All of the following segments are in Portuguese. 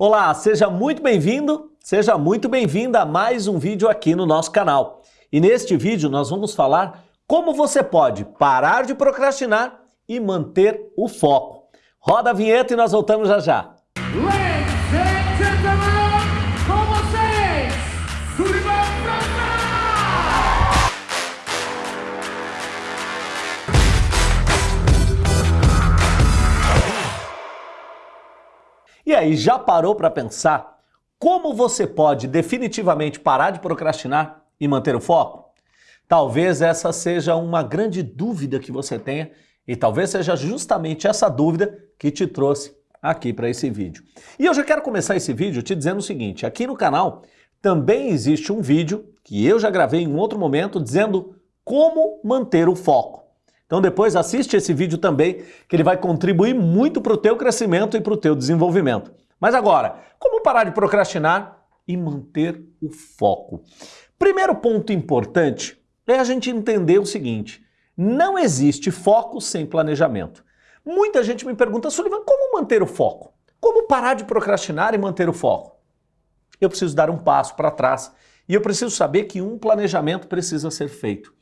Olá, seja muito bem-vindo, seja muito bem-vinda a mais um vídeo aqui no nosso canal. E neste vídeo nós vamos falar como você pode parar de procrastinar e manter o foco. Roda a vinheta e nós voltamos já já. Ladies E aí, já parou para pensar como você pode definitivamente parar de procrastinar e manter o foco? Talvez essa seja uma grande dúvida que você tenha e talvez seja justamente essa dúvida que te trouxe aqui para esse vídeo. E eu já quero começar esse vídeo te dizendo o seguinte, aqui no canal também existe um vídeo que eu já gravei em um outro momento dizendo como manter o foco. Então depois assiste esse vídeo também, que ele vai contribuir muito para o teu crescimento e para o teu desenvolvimento. Mas agora, como parar de procrastinar e manter o foco? Primeiro ponto importante é a gente entender o seguinte, não existe foco sem planejamento. Muita gente me pergunta, Sullivan, como manter o foco? Como parar de procrastinar e manter o foco? Eu preciso dar um passo para trás e eu preciso saber que um planejamento precisa ser feito.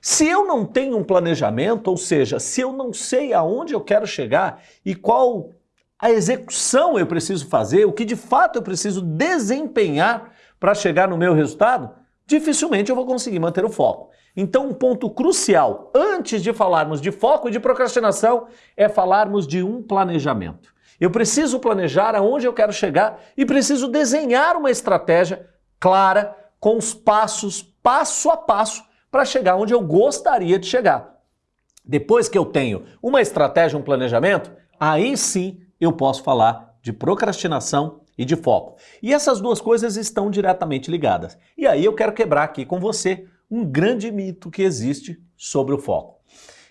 Se eu não tenho um planejamento, ou seja, se eu não sei aonde eu quero chegar e qual a execução eu preciso fazer, o que de fato eu preciso desempenhar para chegar no meu resultado, dificilmente eu vou conseguir manter o foco. Então, um ponto crucial, antes de falarmos de foco e de procrastinação, é falarmos de um planejamento. Eu preciso planejar aonde eu quero chegar e preciso desenhar uma estratégia clara, com os passos, passo a passo, para chegar onde eu gostaria de chegar. Depois que eu tenho uma estratégia, um planejamento, aí sim eu posso falar de procrastinação e de foco. E essas duas coisas estão diretamente ligadas. E aí eu quero quebrar aqui com você um grande mito que existe sobre o foco.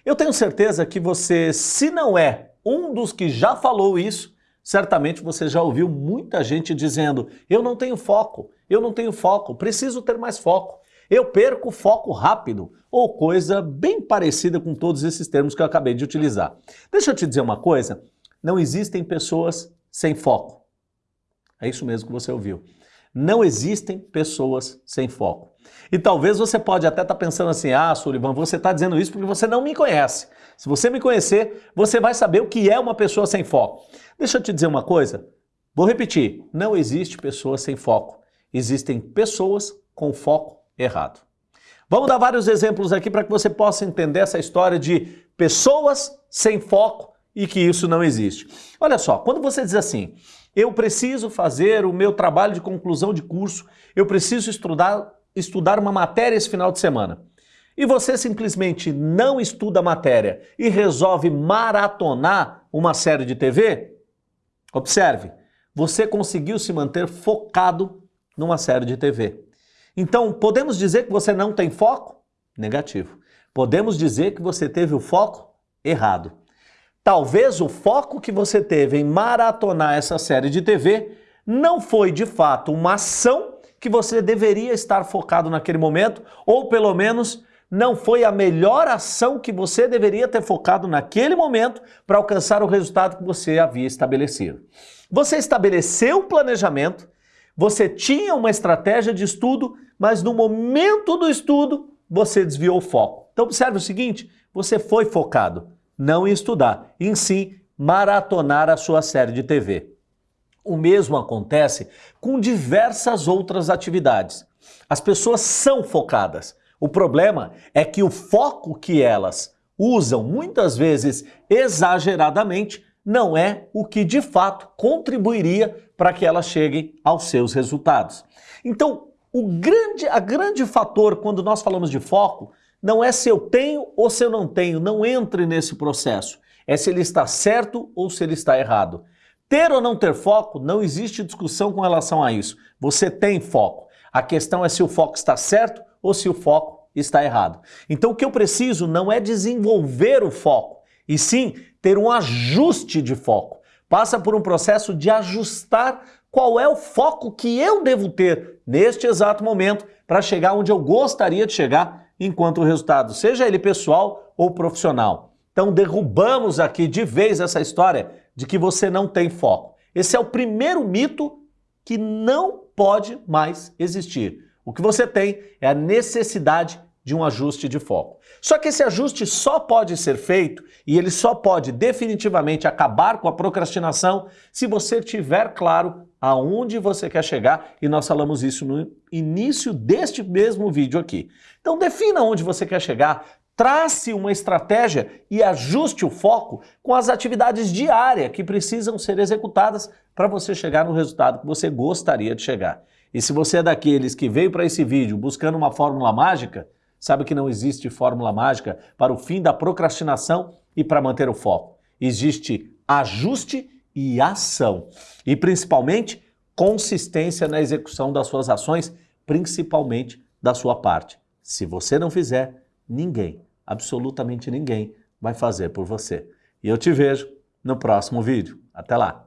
Eu tenho certeza que você, se não é um dos que já falou isso, certamente você já ouviu muita gente dizendo: eu não tenho foco, eu não tenho foco, preciso ter mais foco. Eu perco foco rápido, ou coisa bem parecida com todos esses termos que eu acabei de utilizar. Deixa eu te dizer uma coisa, não existem pessoas sem foco. É isso mesmo que você ouviu. Não existem pessoas sem foco. E talvez você pode até estar tá pensando assim, ah, Sullivan, você está dizendo isso porque você não me conhece. Se você me conhecer, você vai saber o que é uma pessoa sem foco. Deixa eu te dizer uma coisa, vou repetir, não existe pessoa sem foco. Existem pessoas com foco errado. Vamos dar vários exemplos aqui para que você possa entender essa história de pessoas sem foco e que isso não existe. Olha só, quando você diz assim, eu preciso fazer o meu trabalho de conclusão de curso, eu preciso estudar, estudar uma matéria esse final de semana, e você simplesmente não estuda a matéria e resolve maratonar uma série de TV, observe, você conseguiu se manter focado numa série de TV. Então, podemos dizer que você não tem foco? Negativo. Podemos dizer que você teve o foco errado. Talvez o foco que você teve em maratonar essa série de TV não foi de fato uma ação que você deveria estar focado naquele momento, ou pelo menos não foi a melhor ação que você deveria ter focado naquele momento para alcançar o resultado que você havia estabelecido. Você estabeleceu um planejamento, você tinha uma estratégia de estudo, mas no momento do estudo você desviou o foco. Então observe o seguinte, você foi focado não em estudar, em sim maratonar a sua série de TV. O mesmo acontece com diversas outras atividades. As pessoas são focadas. O problema é que o foco que elas usam muitas vezes exageradamente não é o que de fato contribuiria para que elas cheguem aos seus resultados. Então, o grande, a grande fator quando nós falamos de foco não é se eu tenho ou se eu não tenho, não entre nesse processo. É se ele está certo ou se ele está errado. Ter ou não ter foco, não existe discussão com relação a isso. Você tem foco. A questão é se o foco está certo ou se o foco está errado. Então o que eu preciso não é desenvolver o foco, e sim ter um ajuste de foco. Passa por um processo de ajustar qual é o foco que eu devo ter neste exato momento para chegar onde eu gostaria de chegar enquanto resultado, seja ele pessoal ou profissional. Então derrubamos aqui de vez essa história de que você não tem foco. Esse é o primeiro mito que não pode mais existir. O que você tem é a necessidade de um ajuste de foco. Só que esse ajuste só pode ser feito e ele só pode definitivamente acabar com a procrastinação se você tiver claro aonde você quer chegar e nós falamos isso no início deste mesmo vídeo aqui. Então defina onde você quer chegar, trace uma estratégia e ajuste o foco com as atividades diárias que precisam ser executadas para você chegar no resultado que você gostaria de chegar. E se você é daqueles que veio para esse vídeo buscando uma fórmula mágica, Sabe que não existe fórmula mágica para o fim da procrastinação e para manter o foco. Existe ajuste e ação. E principalmente consistência na execução das suas ações, principalmente da sua parte. Se você não fizer, ninguém, absolutamente ninguém, vai fazer por você. E eu te vejo no próximo vídeo. Até lá!